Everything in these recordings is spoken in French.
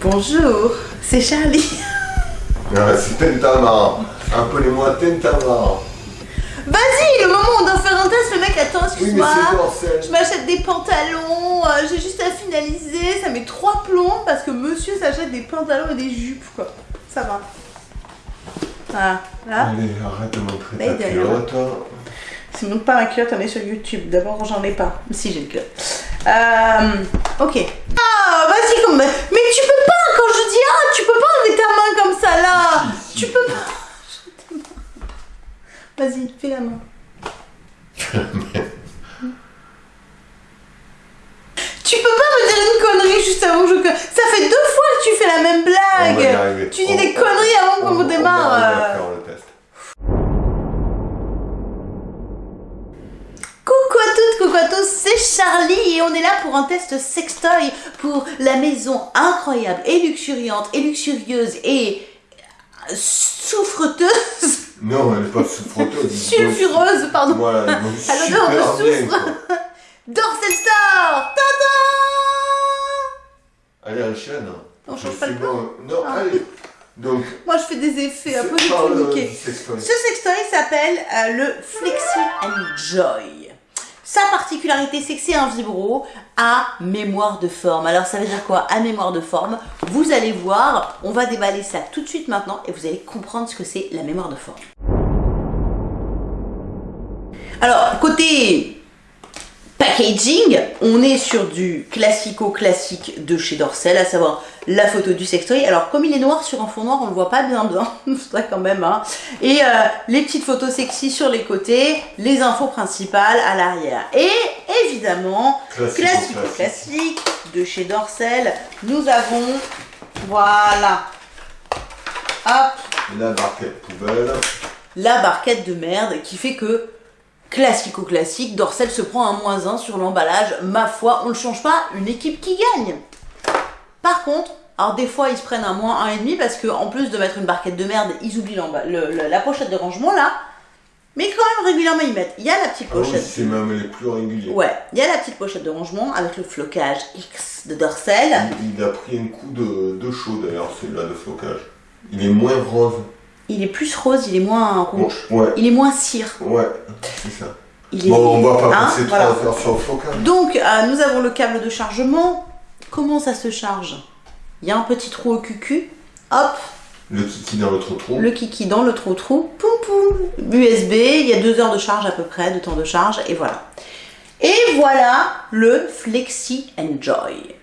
Bonjour, c'est Charlie. Ah, c'est Tentama. Appelez-moi Tentama. Vas-y, le moment où on doit faire un test, le mec attends, excuse-moi. je m'achète des pantalons, euh, j'ai juste à finaliser, ça met trois plombs parce que monsieur s'achète des pantalons et des jupes quoi. Ça va. Voilà, là. Allez, arrête de montrer Mais ta de rien. culotte. C'est même pas ma culotte, on est sur YouTube. D'abord, j'en ai pas. Si, j'ai une culotte. Euh, ok. Ah, vas-y, comme. Mais tu peux pas, quand je dis ah, tu peux pas enlever ta main comme ça là. Tu peux pas. Vas-y, fais la main. tu peux pas me dire une connerie juste avant que je. Charlie et on est là pour un test sextoy pour la maison incroyable et luxuriante et luxurieuse et euh, souffreteuse, Non, elle est pas souffreuse. sulfureuse, pardon, Voilà, elle À l'odeur de soufre. quoi. Dorsal Star Tada. On Je change pas le plan. Non, Ah. allez. Donc, Moi je fais des effets, un peu niqué. sextoy. Ce sextoy s'appelle euh, le Flexi Enjoy. Sa particularité, c'est que c'est un vibro à mémoire de forme. Alors ça veut dire quoi À mémoire de forme, vous allez voir, on va déballer ça tout de suite maintenant et vous allez comprendre ce que c'est la mémoire de forme. Alors, côté packaging, on est sur du classico-classique de chez Dorsel, à savoir la photo du sextoy. Alors, comme il est noir sur un fond noir, on le voit pas bien bien, faudrait quand même, hein. Et euh, les petites photos sexy sur les côtés, les infos principales à l'arrière. Et évidemment, Classico, classico-classique de chez Dorsel, nous avons, voilà, hop, La barquette poubelle. la barquette de merde qui fait que classico-classique, Dorsel se prend un moins 1 sur l'emballage. Ma foi, on ne change pas, une équipe qui gagne. Par contre, alors des fois ils se prennent un moins 1,5 parce que en plus de mettre une barquette de merde, ils oublient l'emba- le- le- la pochette de rangement là. Mais quand même régulièrement ils mettent. Il y a la petite Ah oui, pochette. c'est même les plus réguliers. Ouais, il y a la petite pochette de rangement avec le flocage X de Dorsel. Il, il a pris un coup de, de chaud d'ailleurs, celui-là de flocage. Il est moins rose. Il est plus rose, il est moins rouge. Ouais, Il est moins cire. ouais, c'est ça. Il est... Bon, on va pas Hein, passer voilà. trois heures sur le flocage. Donc, euh, nous avons le câble de chargement. Comment ça se charge? Il y a un petit trou au cucu. Hop, Le kiki dans l'autre trou. le kiki dans le trou-trou. Poum poum. USB, il y a deux heures de charge à peu près, de temps de charge, et voilà. Et voilà le Flexi Enjoy.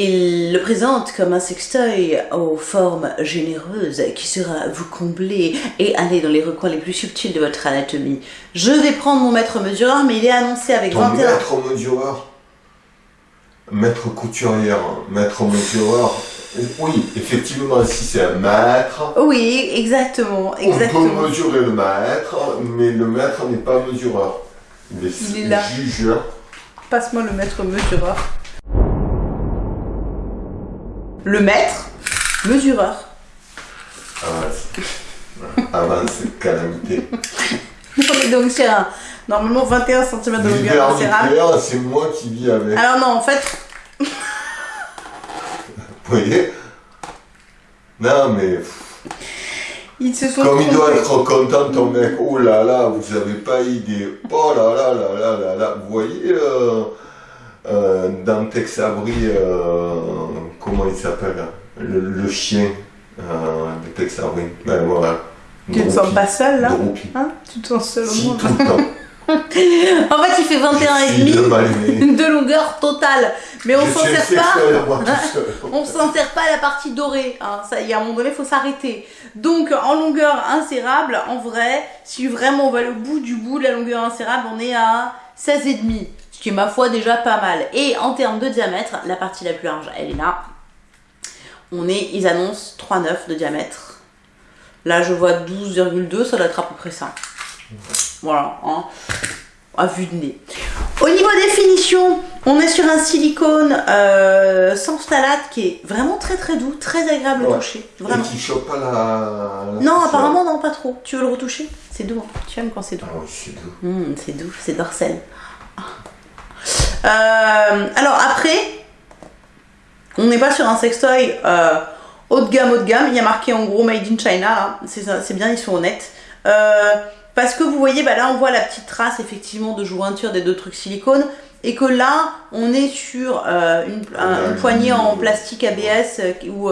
Il le présente comme un sextoy aux formes généreuses qui sera vous combler et aller dans les recoins les plus subtils de votre anatomie. Je vais prendre mon mètre mesureur, mais il est annoncé avec Ton 21 maître mesureur? Maître couturière, maître mesureur? Oui, effectivement, si c'est un mètre, Oui, exactement, on peut mesurer le mètre, mais le maître n'est pas mesureur. Il est, Il est là. jugeur. Passe-moi le mètre mesureur. Le mètre mesureur. Avance. Avance, calamité. On est donc sur un, normalement 21 cm de longueur nucléaire, c'est moi qui vis avec. Alors non, en fait, Vous voyez? Non, mais ils se sont comme il doit être content, ton mec. Oh là là, vous avez pas idée. Oh là là là là là là. Vous voyez euh, euh, dans Tex Avery, euh, comment il s'appelle le, le chien euh, de Tex Avery. Ben voilà. Tu te sens pas seul là. Hein Tu te sens seul au Si, monde tout le temps. En fait, il fait 21 et Je suis de longueur totale. Mais on s'en sert pas. seul. On s'en sert pas à la partie dorée. Hein. Ça, y a un moment donné, il faut s'arrêter. Donc, en longueur insérable, en vrai, si vraiment on va au bout du bout de la longueur insérable, on est à 16,5. Ce qui est, ma foi, déjà pas mal. Et en termes de diamètre, la partie la plus large, elle est là. On est, ils annoncent 3,9 de diamètre. Là, je vois 12,2, ça doit être à peu près ça. Voilà, hein. à vue de nez. Au niveau définition, on est sur un silicone euh, sans phthalate qui est vraiment très très doux, très agréable au Ouais. toucher. Et Vraiment. qui chope pas la. la Non, apparemment non, pas trop. Tu veux le retoucher? C'est doux. hein. Tu aimes quand c'est doux. Ah oui, c'est doux. C'est doux, c'est dorsel. Euh, alors après, On n'est pas sur un sextoy euh, haut de gamme, haut de gamme. Il y a marqué en gros Made in China. C'est bien, ils sont honnêtes. Euh, parce que vous voyez, bah là, on voit la petite trace effectivement de jointure des deux trucs silicone. Et que là, on est sur euh, une, un, poignée en plastique ABS où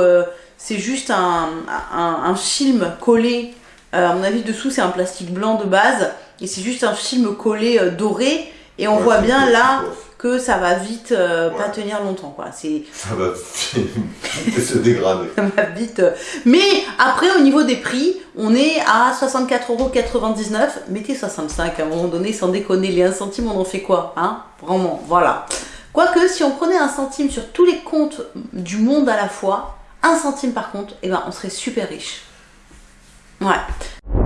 c'est juste un, un, film collé. à mon avis, dessous, c'est un plastique blanc de base. Et c'est juste un film collé doré. Et on voit bien là que ça va vite euh, pas tenir longtemps quoi. C'est ça va vite se dégrader. ça va vite. Mais après au niveau des prix, on est à 64,99€. Mettez 65 à un moment donné sans déconner les 1 centime on en fait quoi hein? Vraiment, voilà. Quoique si on prenait un centime sur tous les comptes du monde à la fois, un centime par compte, et eh ben on serait super riche. Ouais.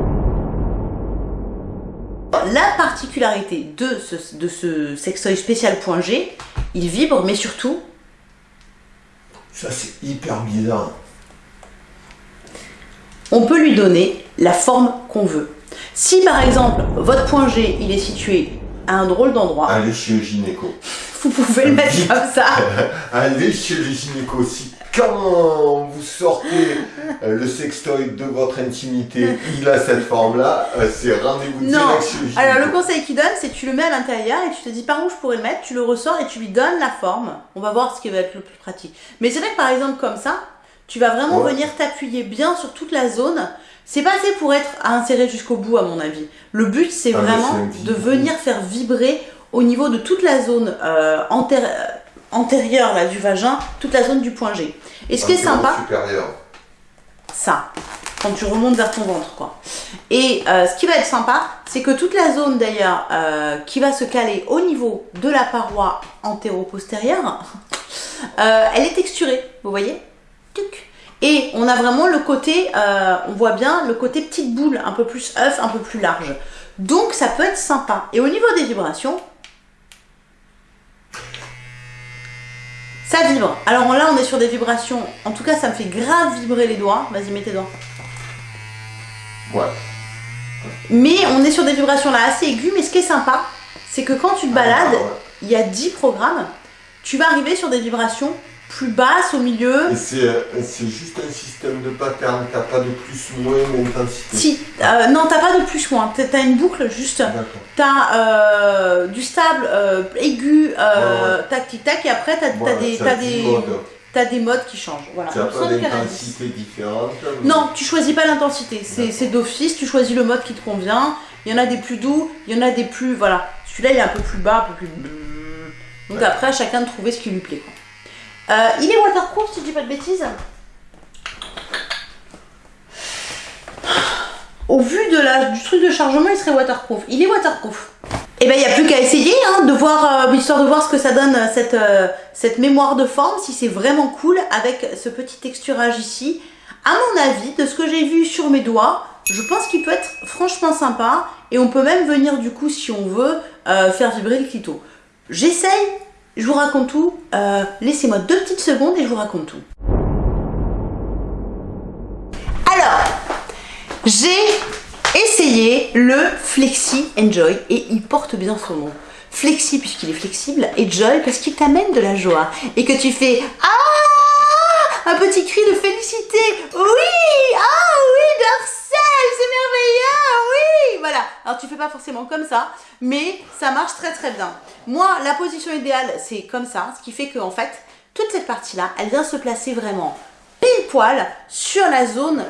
La particularité de ce, de ce sextoy spécial point G, il vibre, mais surtout... Ça, c'est hyper bizarre. On peut lui donner la forme qu'on veut. Si, par exemple, votre point G, il est situé à un drôle d'endroit... Allez chez le gynéco. Vous pouvez le mettre comme ça. Allez chez le gynéco aussi quand vous sortez euh, le sextoy de votre intimité, il a cette forme-là, euh, c'est rendez-vous direct Alors le conseil qu'il donne, c'est tu le mets à l'intérieur et tu te dis par où je pourrais le mettre, tu le ressors et tu lui donnes la forme. On va voir ce qui va être le plus pratique. Mais c'est vrai que par exemple comme ça, tu vas vraiment venir t'appuyer bien sur toute la zone. C'est pas assez pour être inséré jusqu'au bout à mon avis. Le but c'est ah, vraiment de venir faire vibrer au niveau de toute la zone euh, antérieure là, du vagin, toute la zone du point G. Et ce qui est sympa, ça, quand tu remontes vers ton ventre quoi. Et euh, ce qui va être sympa, c'est que toute la zone d'ailleurs euh, qui va se caler au niveau de la paroi antéro-postérieure, euh, elle est texturée, vous voyez? Et on a vraiment le côté, on voit bien le côté petite boule, un peu plus œuf, un peu plus large. Donc ça peut être sympa. Et au niveau des vibrations, Ça vibre. Alors là, on est sur des vibrations. En tout cas, ça me fait grave vibrer les doigts. Vas-y, mets tes doigts. Ouais. Mais on est sur des vibrations là assez aiguës. Mais ce qui est sympa, c'est que quand tu te balades, ah, il y a 10 programmes. Tu vas arriver sur des vibrations plus basse au milieu. Euh, c'est juste un système de pattern, t'as pas de plus, moins, d'intensité. Si, euh, non, t'as pas de plus, moins, t'as une boucle juste. T'as euh, du stable, euh, aigu, tac, tic, tac, et après t'as des, as des, as des modes qui changent. Voilà. T'as pas d'intensité différente Non, tu choisis pas l'intensité, c'est d'office, tu choisis le mode qui te convient. Il y en a des plus doux, il y en a des plus, voilà. Celui-là il est un peu plus bas, un peu plus... Donc après, à chacun de trouver ce qui lui plaît. Euh, il est waterproof si je dis pas de bêtises. Au vu de la, du truc de chargement, il serait waterproof. Il est waterproof. Et eh ben il n'y a plus qu'à essayer, hein, de voir, euh, histoire de voir ce que ça donne cette, euh, cette mémoire de forme, si c'est vraiment cool avec ce petit texturage ici. À mon avis, de ce que j'ai vu sur mes doigts, je pense qu'il peut être franchement sympa et on peut même venir du coup, si on veut, faire vibrer le clito. J'essaye, je vous raconte tout. Euh, laissez-moi deux petites secondes et je vous raconte tout. Alors, j'ai essayé le Flexi Enjoy et il porte bien son nom. Flexi puisqu'il est flexible et Joy parce qu'il t'amène de la joie et que tu fais Ah Un petit cri de félicité Oui Ah oui, Darcel, c'est merveilleux Oui Voilà. Alors tu fais pas forcément comme ça, mais ça marche très très bien. Moi, la position idéale, c'est comme ça, ce qui fait que en fait, toute cette partie-là, elle vient se placer vraiment pile poil sur la zone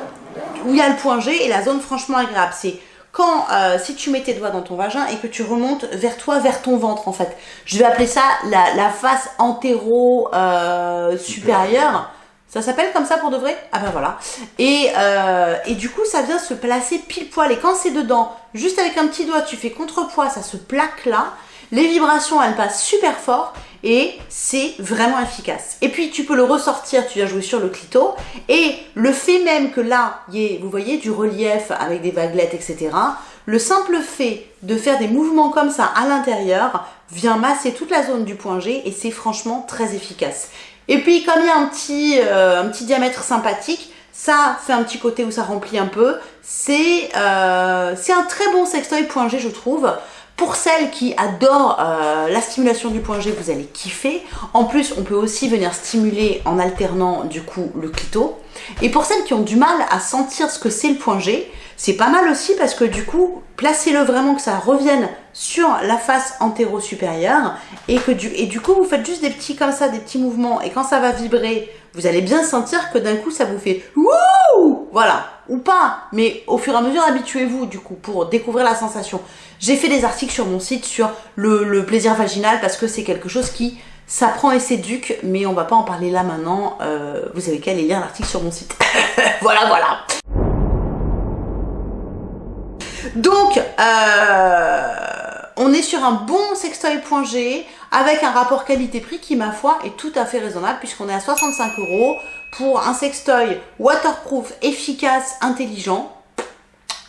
où il y a le point G et la zone franchement agréable. C'est quand, euh, si tu mets tes doigts dans ton vagin et que tu remontes vers toi, vers ton ventre en fait. Je vais appeler ça la, face antéro euh, supérieure. Ça s'appelle comme ça pour de vrai? Ah ben voilà. Et, euh, et du coup, ça vient se placer pile poil. Et quand c'est dedans, juste avec un petit doigt, tu fais contrepoids, ça se plaque là. Les vibrations, elles passent super fort et c'est vraiment efficace. Et puis tu peux le ressortir, tu viens jouer sur le clito et le fait même que là, y ait, vous voyez, du relief avec des vaguelettes, etc. Le simple fait de faire des mouvements comme ça à l'intérieur vient masser toute la zone du point G et c'est franchement très efficace. Et puis comme il y a un petit, euh, un petit diamètre sympathique, ça fait un petit côté où ça remplit un peu. C'est euh, un très bon sextoy point G je trouve. Pour celles qui adorent euh, la stimulation du point G, vous allez kiffer. En plus, on peut aussi venir stimuler en alternant du coup le clito. Et pour celles qui ont du mal à sentir ce que c'est le point G, c'est pas mal aussi parce que du coup, placez-le vraiment que ça revienne sur la face antéro-supérieure et que du, et du coup, vous faites juste des petits comme ça, des petits mouvements. Et quand ça va vibrer, vous allez bien sentir que d'un coup, ça vous fait wouh! Voilà, ou pas, mais au fur et à mesure, habituez-vous du coup pour découvrir la sensation. J'ai fait des articles sur mon site sur le, plaisir vaginal parce que c'est quelque chose qui s'apprend et s'éduque, mais on va pas en parler là maintenant. Euh, vous avez qu'à aller lire l'article sur mon site. voilà, voilà. Donc, euh, on est sur un bon sextoy.g avec un rapport qualité-prix qui, ma foi, est tout à fait raisonnable puisqu'on est à 65 euros pour un sextoy waterproof, efficace, intelligent.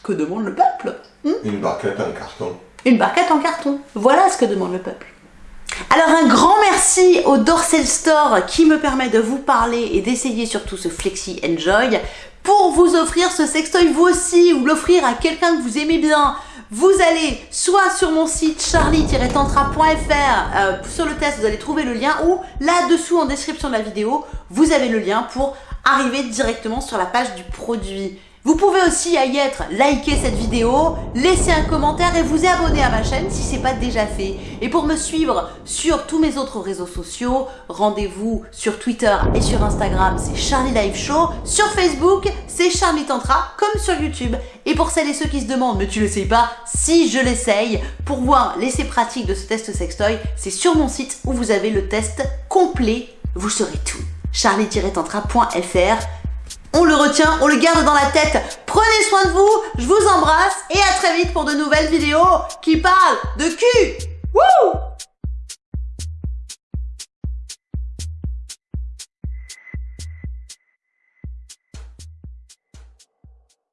Que demande le peuple Hmm Une barquette en carton. Une barquette en carton. Voilà ce que demande le peuple. Alors un grand merci au Dorsel Store qui me permet de vous parler et d'essayer surtout ce Flexi Enjoy pour vous offrir ce sextoy vous aussi ou l'offrir à quelqu'un que vous aimez bien. Vous allez soit sur mon site charlie-tantra.fr euh, sur le test vous allez trouver le lien ou là-dessous en description de la vidéo vous avez le lien pour arriver directement sur la page du produit. Vous pouvez aussi y être, liker cette vidéo, laisser un commentaire et vous abonner à ma chaîne si ce n'est pas déjà fait. Et pour me suivre sur tous mes autres réseaux sociaux, rendez-vous sur Twitter et sur Instagram, c'est Charlie Live Show. Sur Facebook, c'est Charlie Tantra, comme sur YouTube. Et pour celles et ceux qui se demandent, mais tu l'essayes pas Si, je l'essaye. Pour voir l'essai pratique de ce test sextoy, c'est sur mon site où vous avez le test complet. Vous saurez tout. charlie-tantra.fr on le retient, on le garde dans la tête. Prenez soin de vous, je vous embrasse et à très vite pour de nouvelles vidéos qui parlent de cul. Wouh